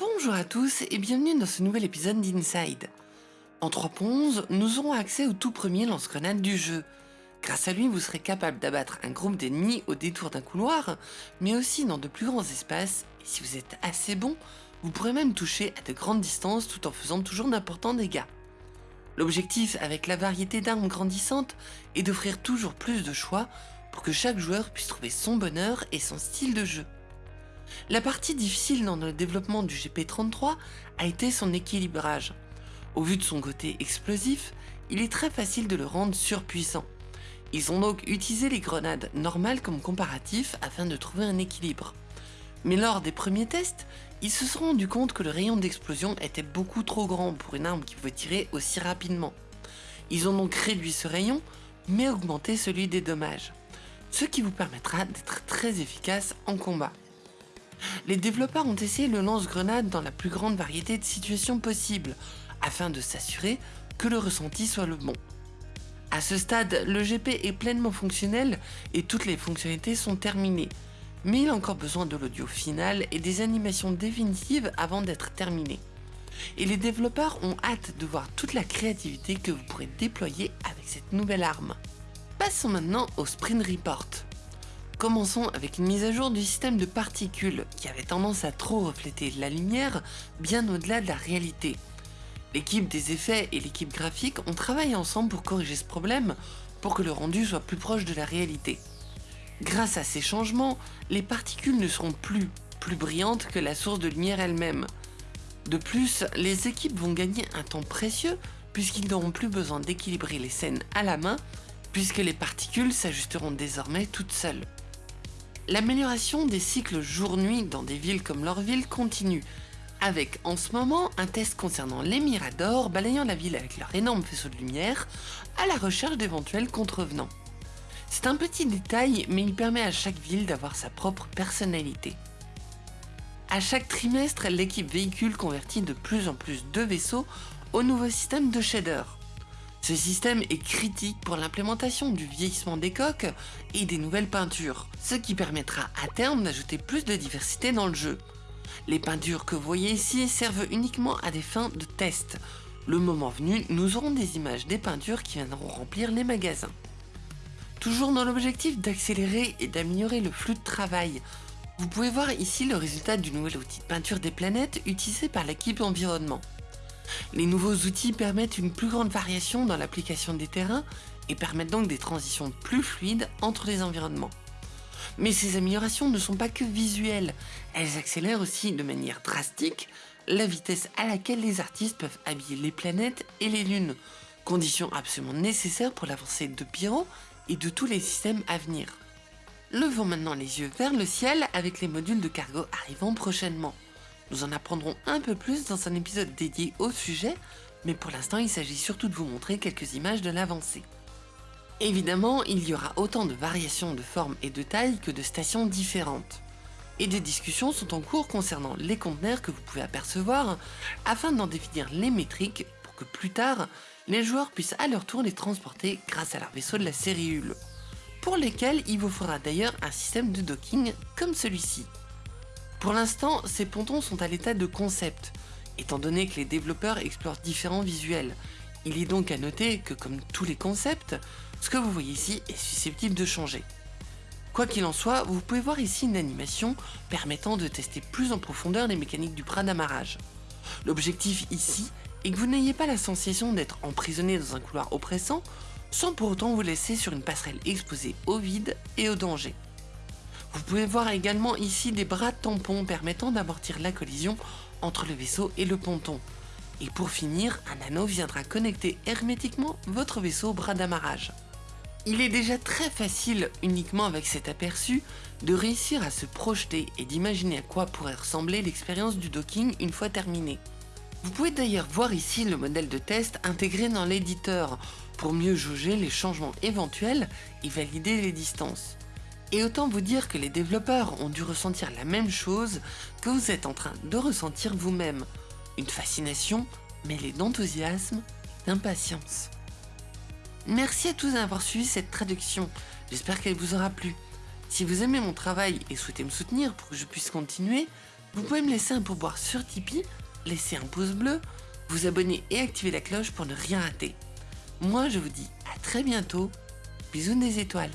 Bonjour à tous et bienvenue dans ce nouvel épisode d'Inside. En 3.11, nous aurons accès au tout premier lance-grenade du jeu. Grâce à lui, vous serez capable d'abattre un groupe d'ennemis au détour d'un couloir, mais aussi dans de plus grands espaces, et si vous êtes assez bon, vous pourrez même toucher à de grandes distances tout en faisant toujours d'importants dégâts. L'objectif avec la variété d'armes grandissantes est d'offrir toujours plus de choix pour que chaque joueur puisse trouver son bonheur et son style de jeu. La partie difficile dans le développement du GP33 a été son équilibrage. Au vu de son côté explosif, il est très facile de le rendre surpuissant. Ils ont donc utilisé les grenades normales comme comparatif afin de trouver un équilibre. Mais lors des premiers tests, ils se sont rendus compte que le rayon d'explosion était beaucoup trop grand pour une arme qui pouvait tirer aussi rapidement. Ils ont donc réduit ce rayon, mais augmenté celui des dommages, ce qui vous permettra d'être très efficace en combat. Les développeurs ont essayé le lance-grenade dans la plus grande variété de situations possibles, afin de s'assurer que le ressenti soit le bon. À ce stade, le GP est pleinement fonctionnel et toutes les fonctionnalités sont terminées, mais il a encore besoin de l'audio final et des animations définitives avant d'être terminé. Et les développeurs ont hâte de voir toute la créativité que vous pourrez déployer avec cette nouvelle arme. Passons maintenant au Sprint Report. Commençons avec une mise à jour du système de particules qui avait tendance à trop refléter la lumière bien au-delà de la réalité. L'équipe des effets et l'équipe graphique ont travaillé ensemble pour corriger ce problème pour que le rendu soit plus proche de la réalité. Grâce à ces changements, les particules ne seront plus plus brillantes que la source de lumière elle-même. De plus, les équipes vont gagner un temps précieux puisqu'ils n'auront plus besoin d'équilibrer les scènes à la main puisque les particules s'ajusteront désormais toutes seules. L'amélioration des cycles jour-nuit dans des villes comme Lorville continue, avec en ce moment un test concernant les miradors balayant la ville avec leur énorme faisceau de lumière à la recherche d'éventuels contrevenants. C'est un petit détail, mais il permet à chaque ville d'avoir sa propre personnalité. À chaque trimestre, l'équipe véhicule convertit de plus en plus de vaisseaux au nouveau système de shader. Ce système est critique pour l'implémentation du vieillissement des coques et des nouvelles peintures, ce qui permettra à terme d'ajouter plus de diversité dans le jeu. Les peintures que vous voyez ici servent uniquement à des fins de test. Le moment venu, nous aurons des images des peintures qui viendront remplir les magasins. Toujours dans l'objectif d'accélérer et d'améliorer le flux de travail, vous pouvez voir ici le résultat du nouvel outil de peinture des planètes utilisé par l'équipe environnement. Les nouveaux outils permettent une plus grande variation dans l'application des terrains et permettent donc des transitions plus fluides entre les environnements. Mais ces améliorations ne sont pas que visuelles, elles accélèrent aussi de manière drastique la vitesse à laquelle les artistes peuvent habiller les planètes et les lunes, condition absolument nécessaire pour l'avancée de Pyro et de tous les systèmes à venir. Levons maintenant les yeux vers le ciel avec les modules de cargo arrivant prochainement. Nous en apprendrons un peu plus dans un épisode dédié au sujet, mais pour l'instant il s'agit surtout de vous montrer quelques images de l'avancée. Évidemment, il y aura autant de variations de forme et de taille que de stations différentes. Et des discussions sont en cours concernant les conteneurs que vous pouvez apercevoir afin d'en définir les métriques pour que plus tard, les joueurs puissent à leur tour les transporter grâce à leur vaisseau de la série Hul, pour lesquels il vous faudra d'ailleurs un système de docking comme celui-ci. Pour l'instant, ces pontons sont à l'état de concept, étant donné que les développeurs explorent différents visuels. Il est donc à noter que comme tous les concepts, ce que vous voyez ici est susceptible de changer. Quoi qu'il en soit, vous pouvez voir ici une animation permettant de tester plus en profondeur les mécaniques du bras d'amarrage. L'objectif ici est que vous n'ayez pas la sensation d'être emprisonné dans un couloir oppressant, sans pour autant vous laisser sur une passerelle exposée au vide et au danger. Vous pouvez voir également ici des bras tampons permettant d'amortir la collision entre le vaisseau et le ponton. Et pour finir, un anneau viendra connecter hermétiquement votre vaisseau au bras d'amarrage. Il est déjà très facile, uniquement avec cet aperçu, de réussir à se projeter et d'imaginer à quoi pourrait ressembler l'expérience du docking une fois terminée. Vous pouvez d'ailleurs voir ici le modèle de test intégré dans l'éditeur pour mieux jauger les changements éventuels et valider les distances. Et autant vous dire que les développeurs ont dû ressentir la même chose que vous êtes en train de ressentir vous-même. Une fascination mêlée d'enthousiasme d'impatience. Merci à tous d'avoir suivi cette traduction, j'espère qu'elle vous aura plu. Si vous aimez mon travail et souhaitez me soutenir pour que je puisse continuer, Vous pouvez me laisser un pourboire sur Tipeee, laisser un pouce bleu, vous abonner et activer la cloche pour ne rien rater. Moi, je vous dis à très bientôt. Bisous des étoiles.